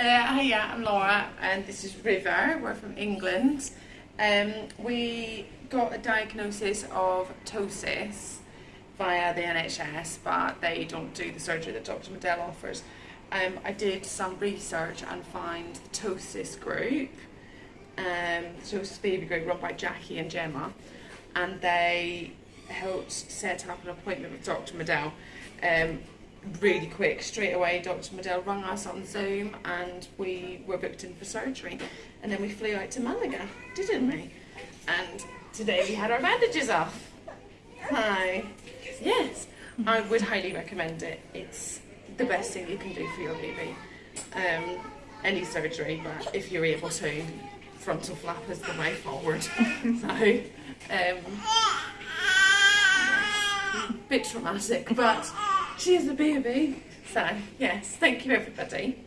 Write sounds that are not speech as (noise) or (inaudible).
Uh, hiya, I'm Laura and this is River. We're from England. Um, we got a diagnosis of ptosis via the NHS, but they don't do the surgery that Dr. Medel offers. Um, I did some research and find the ptosis group, um, the ptosis baby group run by Jackie and Gemma, and they helped set up an appointment with Dr. Medel. Um, really quick, straight away, Dr. Medel rang us on Zoom and we were booked in for surgery. And then we flew out to Malaga, didn't we? And today we had our bandages off. Hi. Yes, I would highly recommend it. It's the best thing you can do for your baby. Um, any surgery, but if you're able to, frontal flap is the way forward. (laughs) so, um, bit traumatic, but she is a baby. So, yes, thank you everybody.